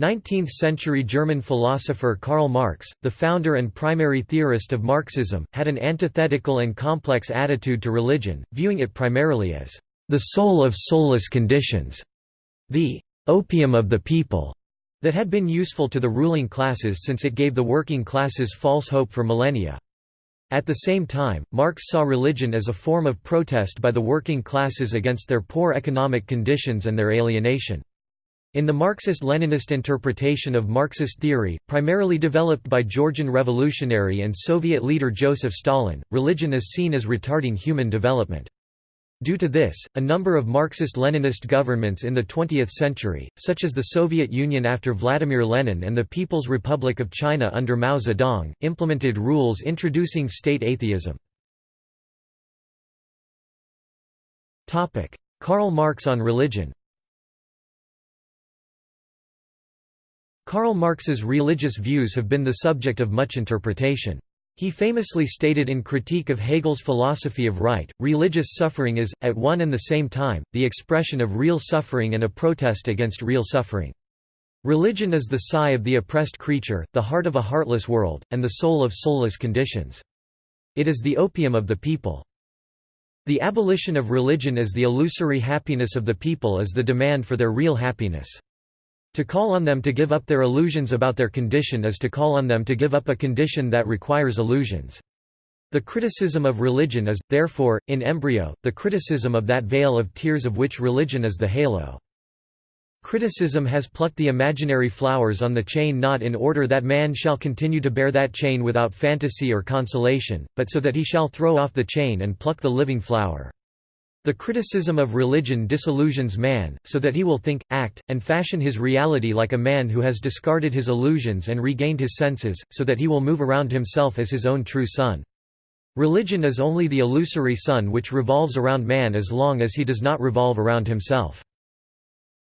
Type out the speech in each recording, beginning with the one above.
19th-century German philosopher Karl Marx, the founder and primary theorist of Marxism, had an antithetical and complex attitude to religion, viewing it primarily as the soul of soulless conditions, the opium of the people, that had been useful to the ruling classes since it gave the working classes false hope for millennia. At the same time, Marx saw religion as a form of protest by the working classes against their poor economic conditions and their alienation. In the Marxist-Leninist interpretation of Marxist theory, primarily developed by Georgian revolutionary and Soviet leader Joseph Stalin, religion is seen as retarding human development. Due to this, a number of Marxist-Leninist governments in the 20th century, such as the Soviet Union after Vladimir Lenin and the People's Republic of China under Mao Zedong, implemented rules introducing state atheism. Karl Marx on religion Karl Marx's religious views have been the subject of much interpretation. He famously stated in Critique of Hegel's philosophy of right, religious suffering is, at one and the same time, the expression of real suffering and a protest against real suffering. Religion is the sigh of the oppressed creature, the heart of a heartless world, and the soul of soulless conditions. It is the opium of the people. The abolition of religion as the illusory happiness of the people is the demand for their real happiness. To call on them to give up their illusions about their condition is to call on them to give up a condition that requires illusions. The criticism of religion is, therefore, in embryo, the criticism of that vale of tears of which religion is the halo. Criticism has plucked the imaginary flowers on the chain not in order that man shall continue to bear that chain without fantasy or consolation, but so that he shall throw off the chain and pluck the living flower. The criticism of religion disillusions man, so that he will think, act, and fashion his reality like a man who has discarded his illusions and regained his senses, so that he will move around himself as his own true sun. Religion is only the illusory sun which revolves around man as long as he does not revolve around himself.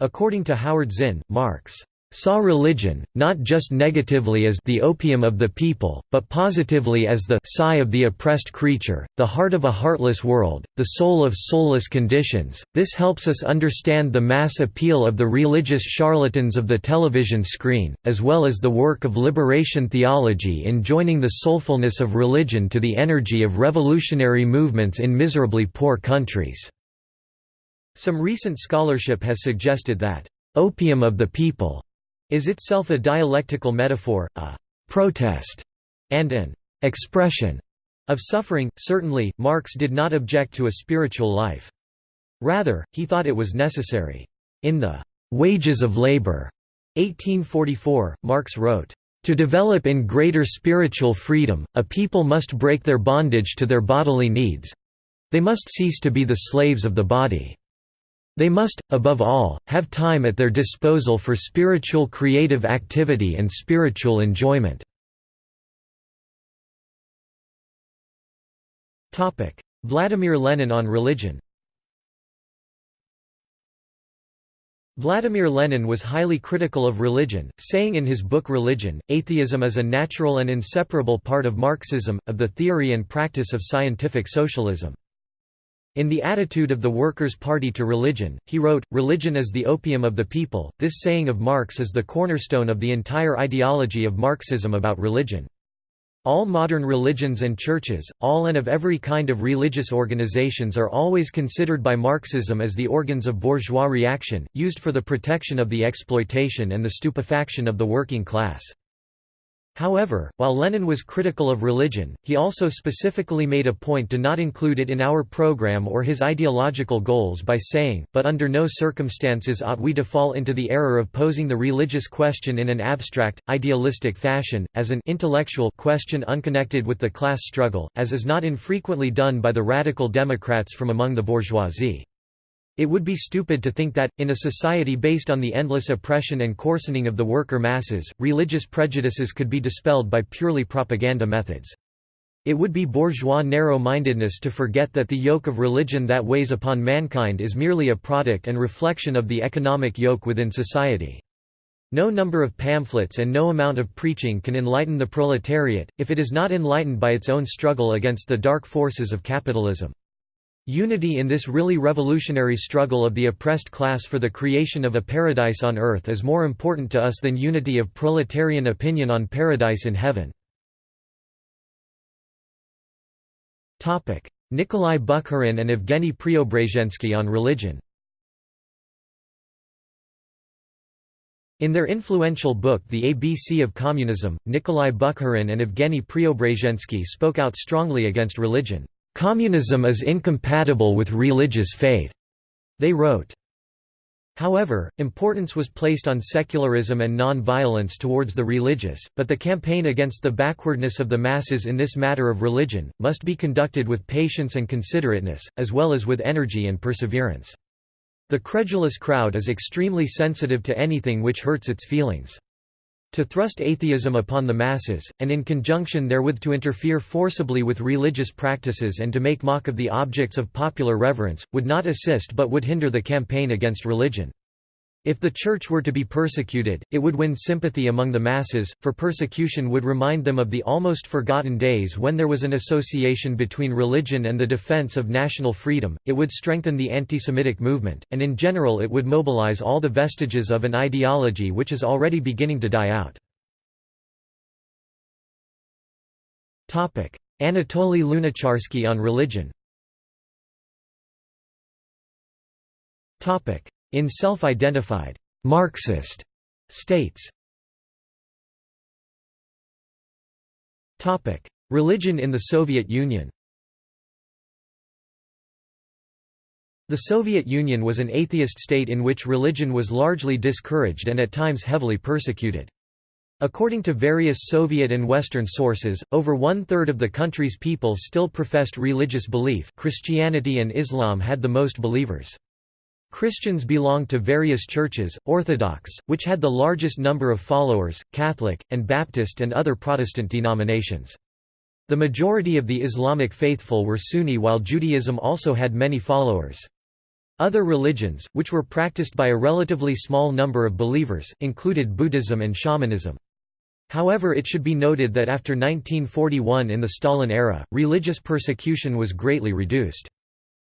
According to Howard Zinn, Marx saw religion, not just negatively as the opium of the people, but positively as the sigh of the oppressed creature, the heart of a heartless world, the soul of soulless conditions. This helps us understand the mass appeal of the religious charlatans of the television screen, as well as the work of liberation theology in joining the soulfulness of religion to the energy of revolutionary movements in miserably poor countries. Some recent scholarship has suggested that opium of the people is itself a dialectical metaphor, a protest, and an expression of suffering. Certainly, Marx did not object to a spiritual life. Rather, he thought it was necessary. In the Wages of Labor, 1844, Marx wrote, to develop in greater spiritual freedom, a people must break their bondage to their bodily needs. They must cease to be the slaves of the body. They must, above all, have time at their disposal for spiritual creative activity and spiritual enjoyment. Vladimir Lenin on religion Vladimir Lenin was highly critical of religion, saying in his book Religion, atheism is a natural and inseparable part of Marxism, of the theory and practice of scientific socialism. In The Attitude of the Workers' Party to Religion, he wrote, Religion is the opium of the people. This saying of Marx is the cornerstone of the entire ideology of Marxism about religion. All modern religions and churches, all and of every kind of religious organizations are always considered by Marxism as the organs of bourgeois reaction, used for the protection of the exploitation and the stupefaction of the working class. However, while Lenin was critical of religion, he also specifically made a point to not include it in our program or his ideological goals by saying, but under no circumstances ought we to fall into the error of posing the religious question in an abstract, idealistic fashion, as an intellectual question unconnected with the class struggle, as is not infrequently done by the radical Democrats from among the bourgeoisie. It would be stupid to think that, in a society based on the endless oppression and coarsening of the worker masses, religious prejudices could be dispelled by purely propaganda methods. It would be bourgeois narrow-mindedness to forget that the yoke of religion that weighs upon mankind is merely a product and reflection of the economic yoke within society. No number of pamphlets and no amount of preaching can enlighten the proletariat, if it is not enlightened by its own struggle against the dark forces of capitalism. Unity in this really revolutionary struggle of the oppressed class for the creation of a paradise on earth is more important to us than unity of proletarian opinion on paradise in heaven. Nikolai Bukharin and Evgeny Preobrazhensky on religion In their influential book The ABC of Communism, Nikolai Bukharin and Evgeny Preobrazhensky spoke out strongly against religion. "'Communism is incompatible with religious faith,' they wrote. However, importance was placed on secularism and non-violence towards the religious, but the campaign against the backwardness of the masses in this matter of religion, must be conducted with patience and considerateness, as well as with energy and perseverance. The credulous crowd is extremely sensitive to anything which hurts its feelings. To thrust atheism upon the masses, and in conjunction therewith to interfere forcibly with religious practices and to make mock of the objects of popular reverence, would not assist but would hinder the campaign against religion. If the Church were to be persecuted, it would win sympathy among the masses, for persecution would remind them of the almost forgotten days when there was an association between religion and the defense of national freedom, it would strengthen the anti-Semitic movement, and in general it would mobilize all the vestiges of an ideology which is already beginning to die out. Anatoly Lunacharsky on religion in self-identified Marxist states. Topic: Religion in the Soviet Union. The Soviet Union was an atheist state in which religion was largely discouraged and at times heavily persecuted. According to various Soviet and Western sources, over one-third of the country's people still professed religious belief Christianity and Islam had the most believers. Christians belonged to various churches, Orthodox, which had the largest number of followers, Catholic, and Baptist and other Protestant denominations. The majority of the Islamic faithful were Sunni while Judaism also had many followers. Other religions, which were practiced by a relatively small number of believers, included Buddhism and shamanism. However it should be noted that after 1941 in the Stalin era, religious persecution was greatly reduced.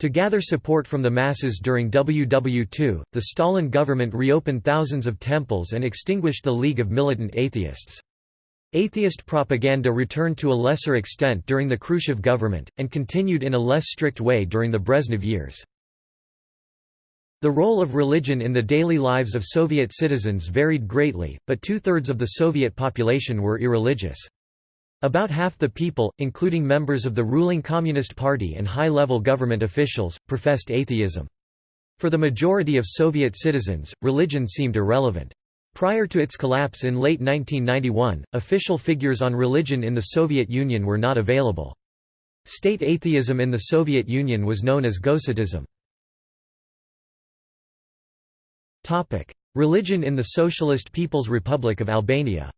To gather support from the masses during WW2, the Stalin government reopened thousands of temples and extinguished the League of Militant Atheists. Atheist propaganda returned to a lesser extent during the Khrushchev government, and continued in a less strict way during the Brezhnev years. The role of religion in the daily lives of Soviet citizens varied greatly, but two-thirds of the Soviet population were irreligious. About half the people, including members of the ruling Communist Party and high-level government officials, professed atheism. For the majority of Soviet citizens, religion seemed irrelevant. Prior to its collapse in late 1991, official figures on religion in the Soviet Union were not available. State atheism in the Soviet Union was known as gosateizm. Religion in the Socialist People's Republic of Albania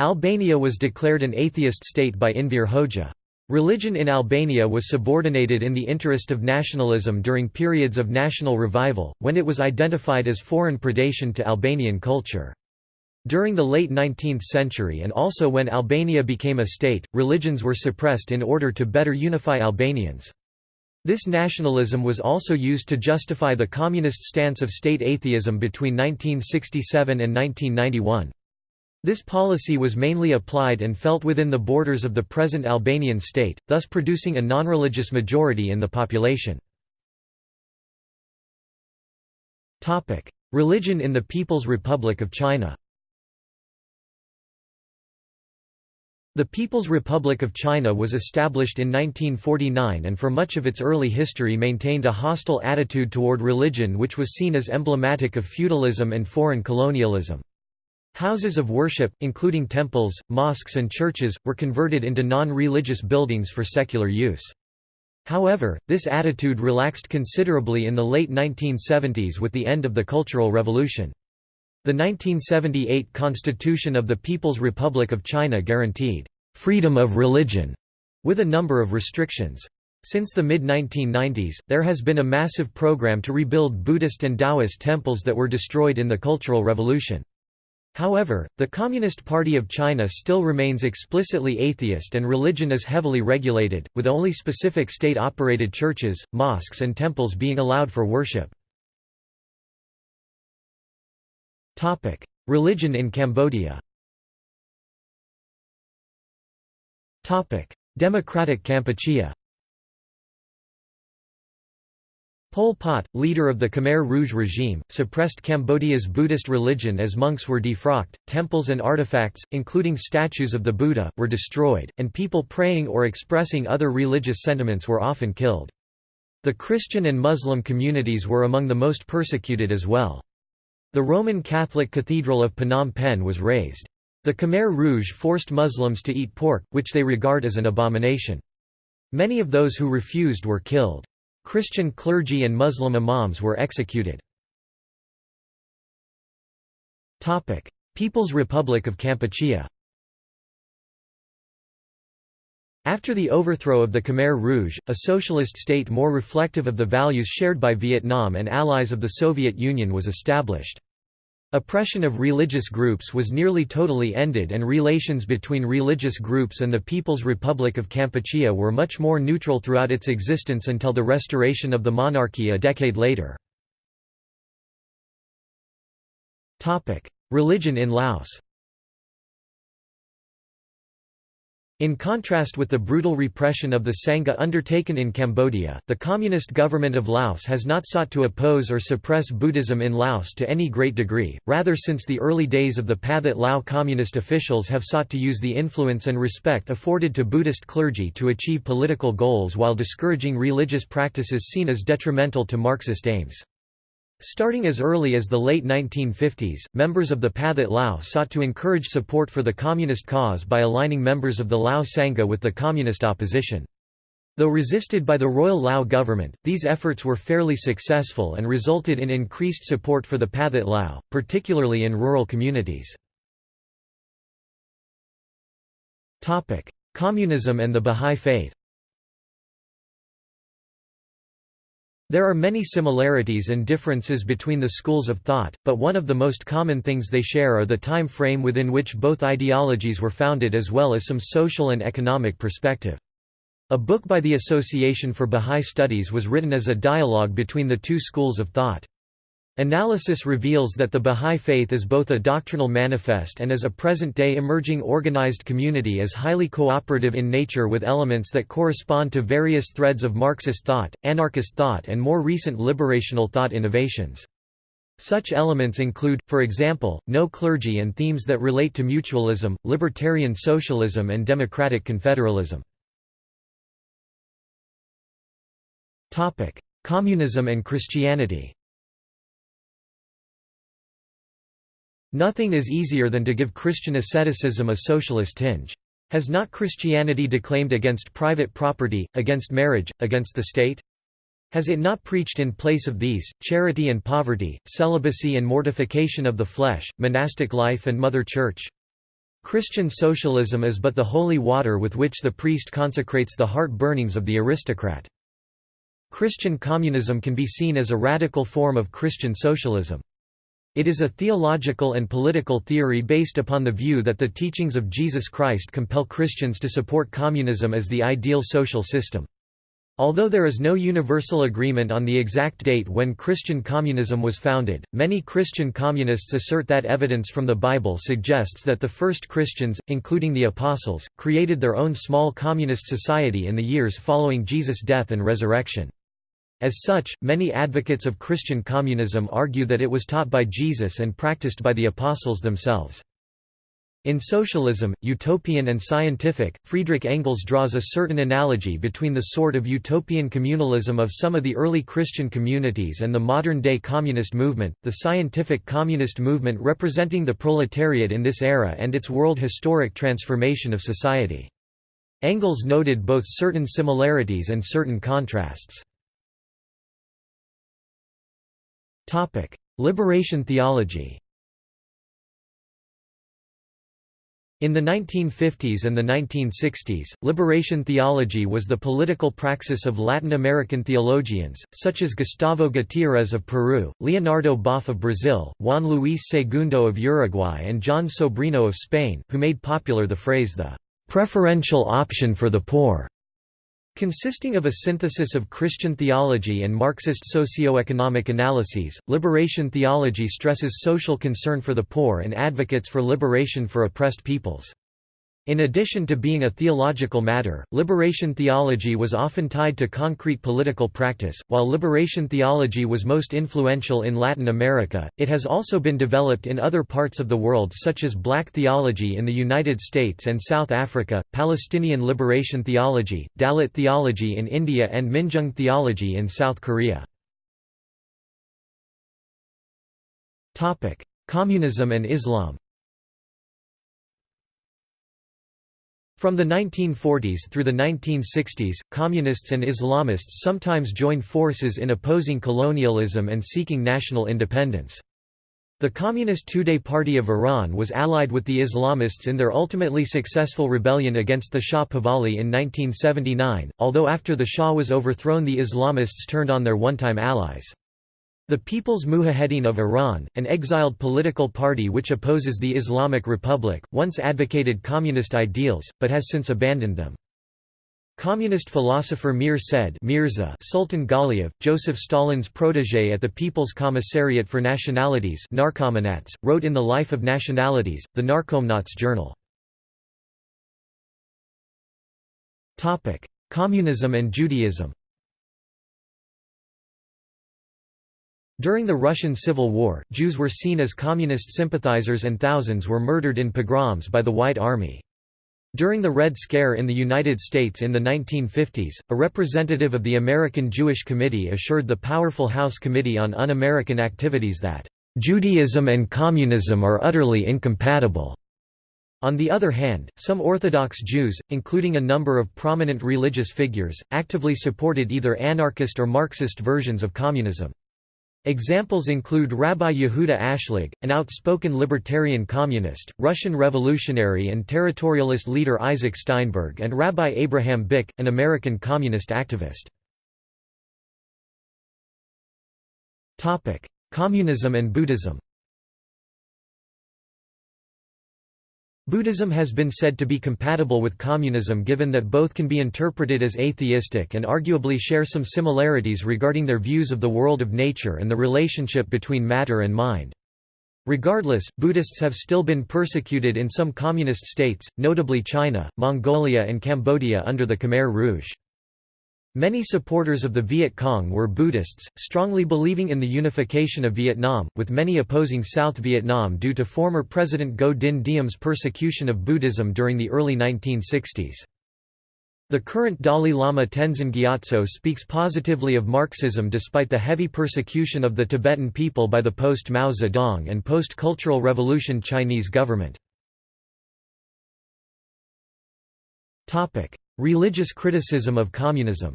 Albania was declared an atheist state by Enver Hoxha. Religion in Albania was subordinated in the interest of nationalism during periods of national revival, when it was identified as foreign predation to Albanian culture. During the late 19th century and also when Albania became a state, religions were suppressed in order to better unify Albanians. This nationalism was also used to justify the communist stance of state atheism between 1967 and 1991. This policy was mainly applied and felt within the borders of the present Albanian state, thus producing a non-religious majority in the population. Religion in the People's Republic of China The People's Republic of China was established in 1949 and for much of its early history maintained a hostile attitude toward religion which was seen as emblematic of feudalism and foreign colonialism. Houses of worship, including temples, mosques and churches, were converted into non-religious buildings for secular use. However, this attitude relaxed considerably in the late 1970s with the end of the Cultural Revolution. The 1978 Constitution of the People's Republic of China guaranteed freedom of religion with a number of restrictions. Since the mid-1990s, there has been a massive program to rebuild Buddhist and Taoist temples that were destroyed in the Cultural Revolution. However, the Communist Party of China still remains explicitly atheist and religion is heavily regulated, with only specific state-operated churches, mosques and temples being allowed for worship. Religion in Cambodia Democratic Kampuchea Pol Pot, leader of the Khmer Rouge regime, suppressed Cambodia's Buddhist religion as monks were defrocked, temples and artifacts, including statues of the Buddha, were destroyed, and people praying or expressing other religious sentiments were often killed. The Christian and Muslim communities were among the most persecuted as well. The Roman Catholic Cathedral of Phnom Penh was razed. The Khmer Rouge forced Muslims to eat pork, which they regard as an abomination. Many of those who refused were killed. Christian clergy and Muslim imams were executed. People's Republic of Kampuchea After the overthrow of the Khmer Rouge, a socialist state more reflective of the values shared by Vietnam and allies of the Soviet Union was established. Oppression of religious groups was nearly totally ended and relations between religious groups and the People's Republic of Kampuchea were much more neutral throughout its existence until the restoration of the monarchy a decade later. Religion in Laos In contrast with the brutal repression of the Sangha undertaken in Cambodia, the communist government of Laos has not sought to oppose or suppress Buddhism in Laos to any great degree, rather since the early days of the Pathet Lao communist officials have sought to use the influence and respect afforded to Buddhist clergy to achieve political goals while discouraging religious practices seen as detrimental to Marxist aims. Starting as early as the late 1950s, members of the Pathet Lao sought to encourage support for the communist cause by aligning members of the Lao Sangha with the communist opposition. Though resisted by the Royal Lao government, these efforts were fairly successful and resulted in increased support for the Pathet Lao, particularly in rural communities. Communism and the Bahá'í Faith There are many similarities and differences between the schools of thought, but one of the most common things they share are the time frame within which both ideologies were founded as well as some social and economic perspective. A book by the Association for Bahá'í Studies was written as a dialogue between the two schools of thought. Analysis reveals that the Bahá'í Faith is both a doctrinal manifest and as a present-day emerging organized community is highly cooperative in nature with elements that correspond to various threads of Marxist thought, anarchist thought and more recent liberational thought innovations. Such elements include, for example, no clergy and themes that relate to mutualism, libertarian socialism and democratic confederalism. Communism and Christianity Nothing is easier than to give Christian asceticism a socialist tinge. Has not Christianity declaimed against private property, against marriage, against the state? Has it not preached in place of these, charity and poverty, celibacy and mortification of the flesh, monastic life and mother church? Christian socialism is but the holy water with which the priest consecrates the heart burnings of the aristocrat. Christian communism can be seen as a radical form of Christian socialism. It is a theological and political theory based upon the view that the teachings of Jesus Christ compel Christians to support communism as the ideal social system. Although there is no universal agreement on the exact date when Christian communism was founded, many Christian communists assert that evidence from the Bible suggests that the first Christians, including the Apostles, created their own small communist society in the years following Jesus' death and resurrection. As such, many advocates of Christian communism argue that it was taught by Jesus and practiced by the apostles themselves. In socialism, utopian and scientific, Friedrich Engels draws a certain analogy between the sort of utopian communalism of some of the early Christian communities and the modern-day communist movement, the scientific communist movement representing the proletariat in this era and its world historic transformation of society. Engels noted both certain similarities and certain contrasts. Liberation theology In the 1950s and the 1960s, liberation theology was the political praxis of Latin American theologians, such as Gustavo Gutiérrez of Peru, Leonardo Boff of Brazil, Juan Luis Segundo of Uruguay and Jon Sobrino of Spain, who made popular the phrase the "...preferential option for the poor." Consisting of a synthesis of Christian theology and Marxist socio-economic analyses, liberation theology stresses social concern for the poor and advocates for liberation for oppressed peoples. In addition to being a theological matter, liberation theology was often tied to concrete political practice. While liberation theology was most influential in Latin America, it has also been developed in other parts of the world, such as black theology in the United States and South Africa, Palestinian liberation theology, Dalit theology in India, and Minjung theology in South Korea. Communism and Islam From the 1940s through the 1960s, communists and Islamists sometimes joined forces in opposing colonialism and seeking national independence. The Communist Tudeh Party of Iran was allied with the Islamists in their ultimately successful rebellion against the Shah Pahlavi in 1979, although after the Shah was overthrown the Islamists turned on their one-time allies. The People's Mujahedin of Iran, an exiled political party which opposes the Islamic Republic, once advocated communist ideals, but has since abandoned them. Communist philosopher Mir said Mirza Sultan Ghaliev, Joseph Stalin's protégé at the People's Commissariat for Nationalities wrote in The Life of Nationalities, the Narkomnats journal. Communism and Judaism During the Russian Civil War, Jews were seen as communist sympathizers and thousands were murdered in pogroms by the White Army. During the Red Scare in the United States in the 1950s, a representative of the American Jewish Committee assured the powerful House Committee on Un-American Activities that, "...Judaism and communism are utterly incompatible." On the other hand, some Orthodox Jews, including a number of prominent religious figures, actively supported either anarchist or Marxist versions of communism. Examples include Rabbi Yehuda Ashlag, an outspoken libertarian communist, Russian revolutionary and territorialist leader Isaac Steinberg and Rabbi Abraham Bick, an American communist activist. Communism and Buddhism Buddhism has been said to be compatible with communism given that both can be interpreted as atheistic and arguably share some similarities regarding their views of the world of nature and the relationship between matter and mind. Regardless, Buddhists have still been persecuted in some communist states, notably China, Mongolia and Cambodia under the Khmer Rouge. Many supporters of the Viet Cong were Buddhists, strongly believing in the unification of Vietnam, with many opposing South Vietnam due to former President Ngo Dinh Diem's persecution of Buddhism during the early 1960s. The current Dalai Lama Tenzin Gyatso speaks positively of Marxism despite the heavy persecution of the Tibetan people by the post-Mao Zedong and post-Cultural Revolution Chinese government. Religious criticism of communism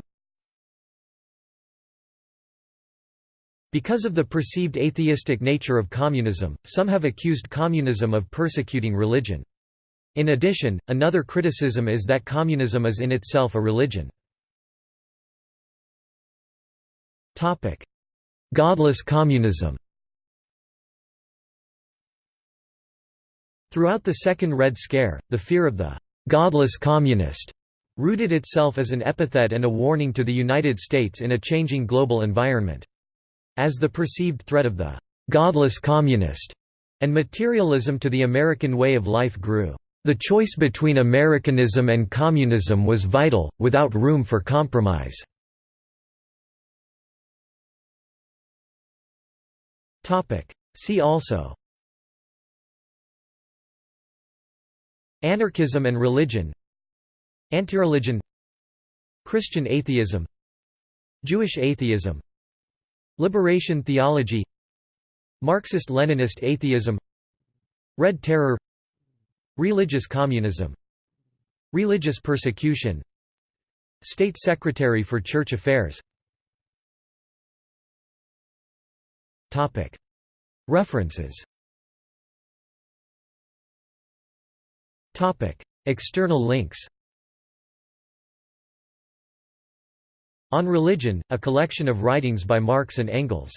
Because of the perceived atheistic nature of communism, some have accused communism of persecuting religion. In addition, another criticism is that communism is in itself a religion. Godless communism Throughout the Second Red Scare, the fear of the «godless communist» rooted itself as an epithet and a warning to the United States in a changing global environment. As the perceived threat of the «godless communist» and materialism to the American way of life grew, the choice between Americanism and communism was vital, without room for compromise. See also Anarchism and religion Antireligion. Christian atheism. Jewish atheism. Liberation theology. Marxist-Leninist atheism. Red Terror. Religious communism. Religious persecution. State Secretary for Church Affairs. References. External links On Religion, a collection of writings by Marx and Engels